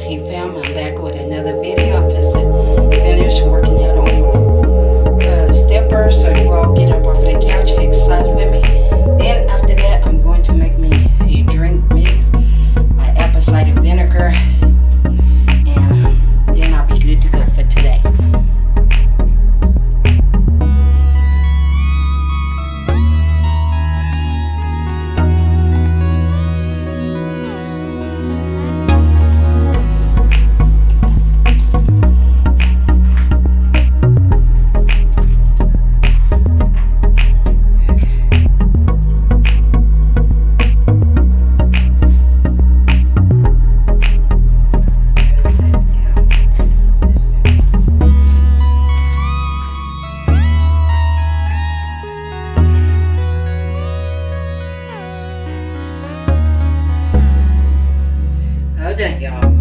Fam. I'm back Y'all.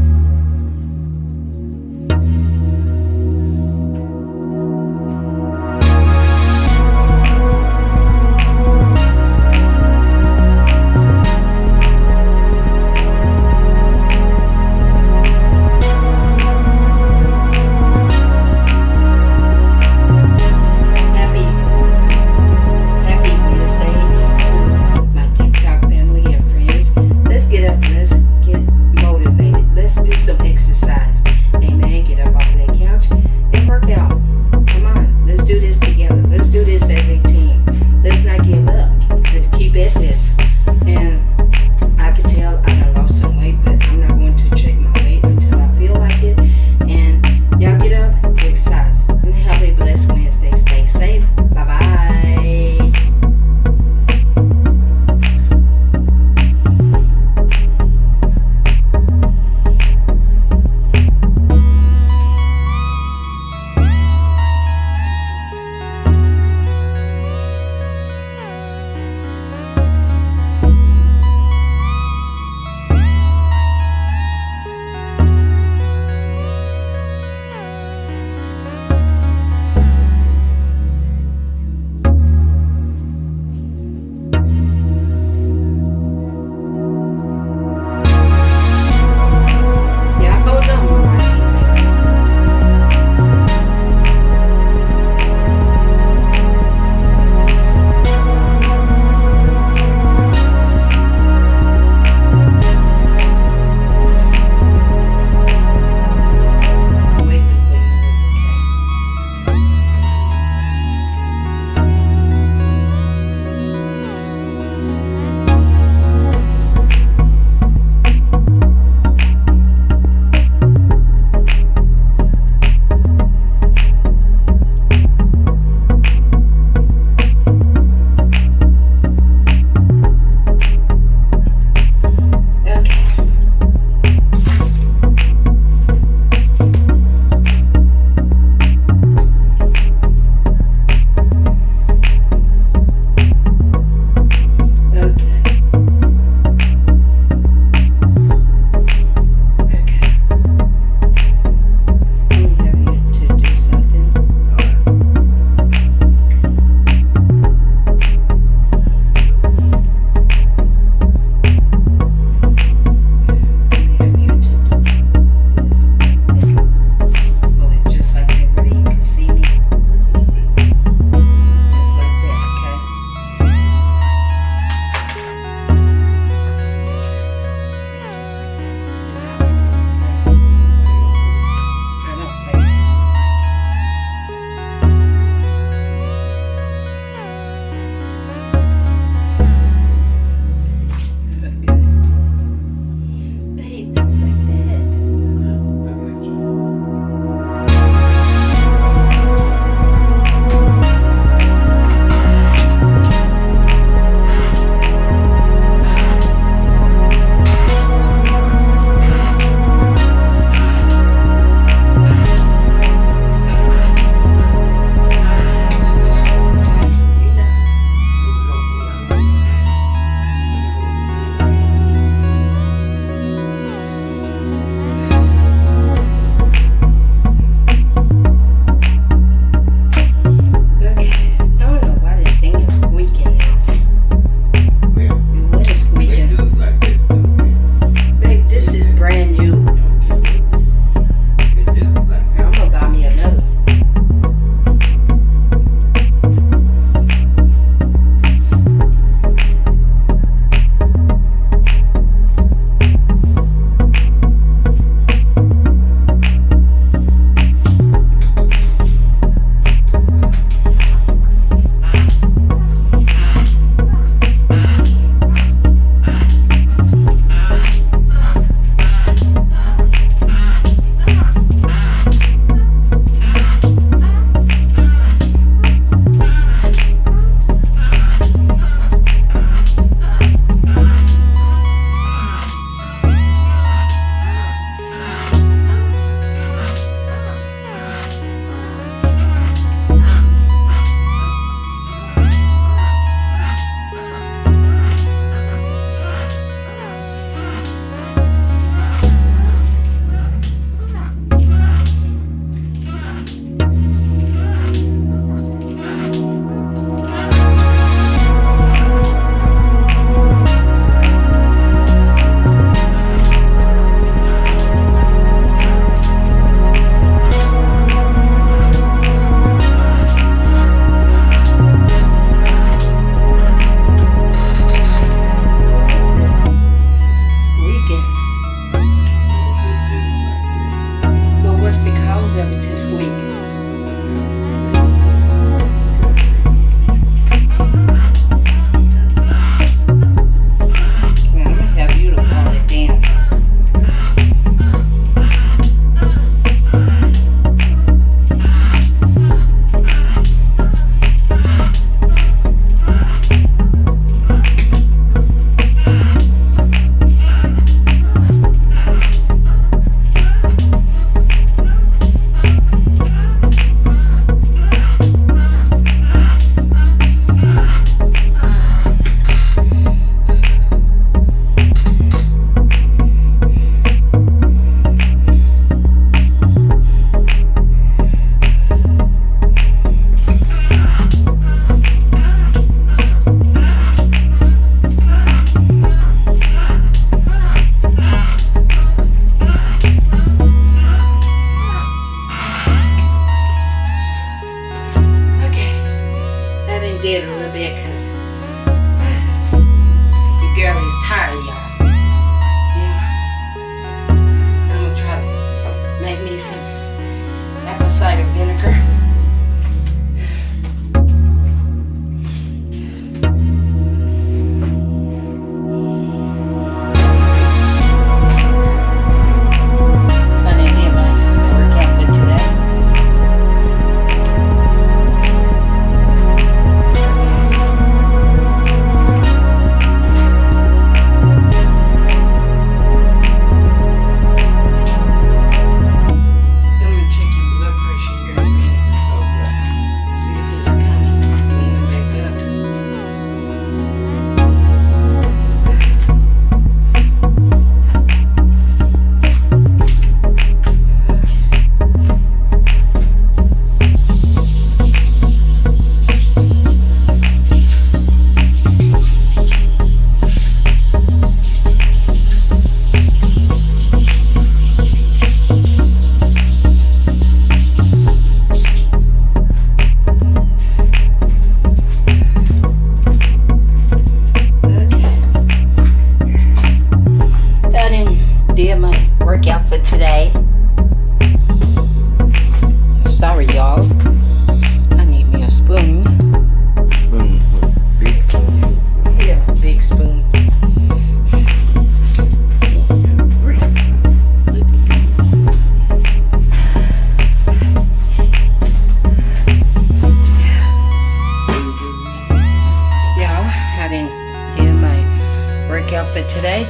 good today.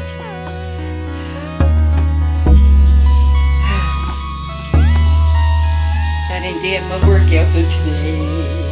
I didn't get my workout for today.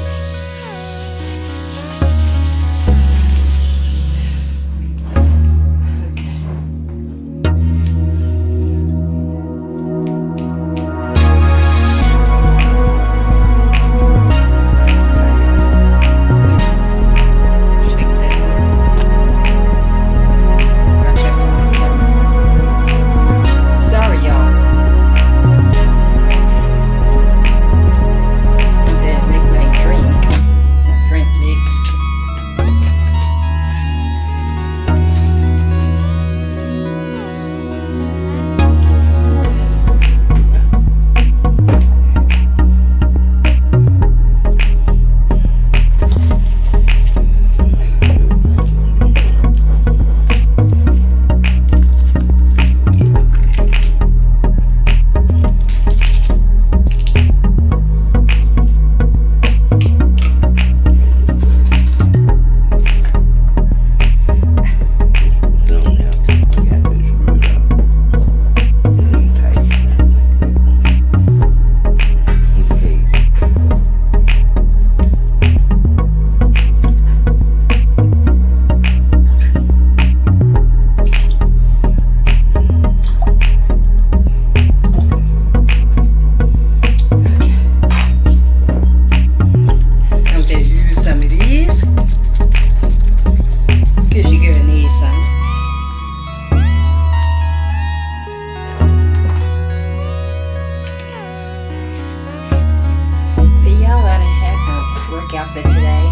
outfit today.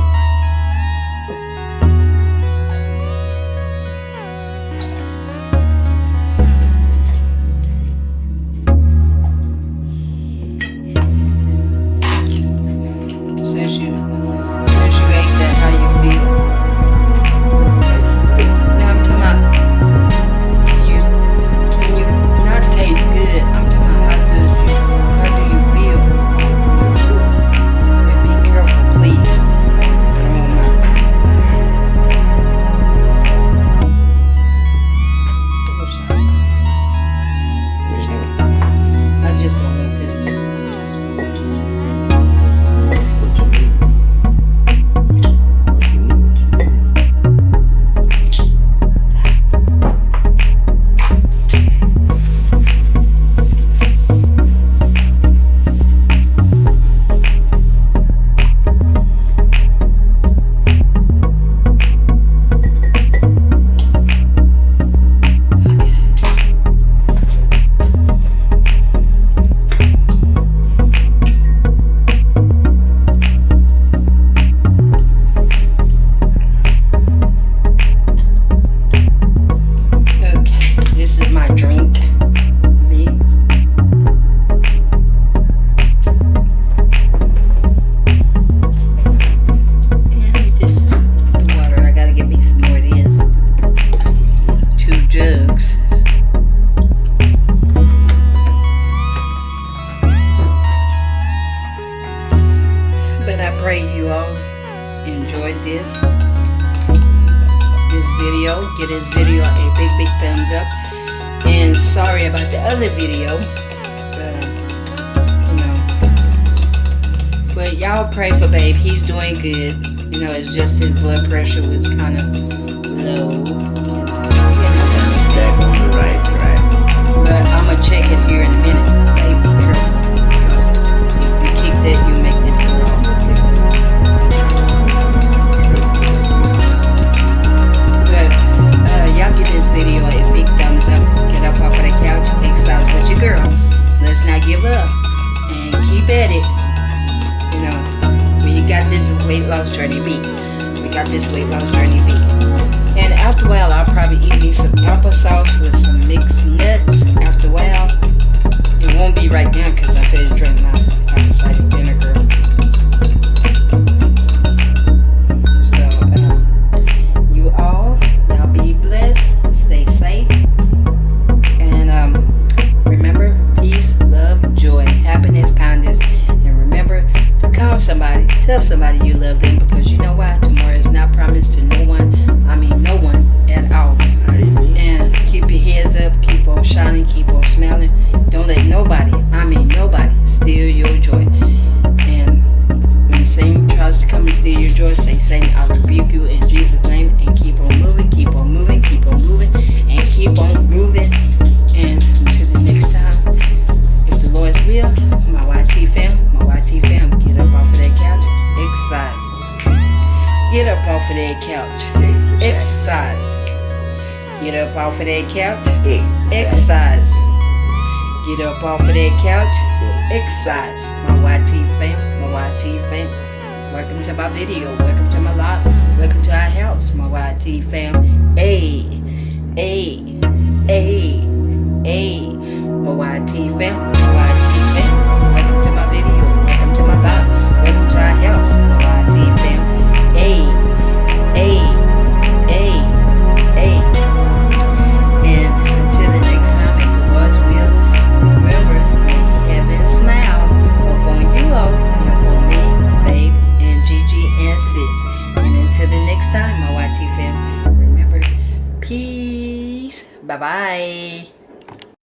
y'all pray for Babe. He's doing good. You know, it's just his blood pressure was kind of low. But I'm gonna check it here in a minute. You keep that. You make this. But uh, y'all give this video a big thumbs up. Get up off the couch. With your girl. Let's not give up and keep at it got this weight loss journey B. We got this weight loss journey B. And after a while, I'll probably eat me some applesauce with some mixed nuts. After a while, it won't be right now because I finished drinking my apple cider vinegar. yourself somebody you love then because you know why? Tomorrow is not promised to off of that couch, exercise. Get up off of that couch, exercise. My YT fam, my YT fam. Welcome to my video, welcome to my lot, welcome to our house, my YT fam. Hey, hey, hey, hey, my YT fam. My